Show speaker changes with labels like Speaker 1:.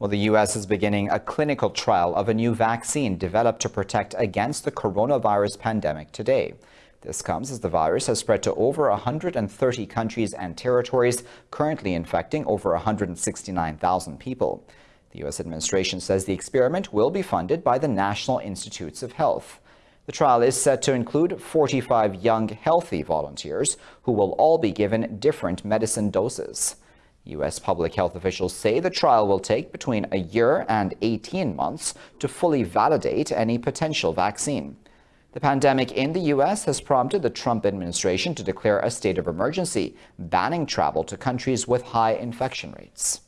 Speaker 1: Well, the U.S. is beginning a clinical trial of a new vaccine developed to protect against the coronavirus pandemic today. This comes as the virus has spread to over 130 countries and territories, currently infecting over 169,000 people. The U.S. administration says the experiment will be funded by the National Institutes of Health. The trial is set to include 45 young, healthy volunteers who will all be given different medicine doses. U.S. public health officials say the trial will take between a year and 18 months to fully validate any potential vaccine. The pandemic in the U.S. has prompted the Trump administration to declare a state of emergency, banning travel to countries with high infection rates.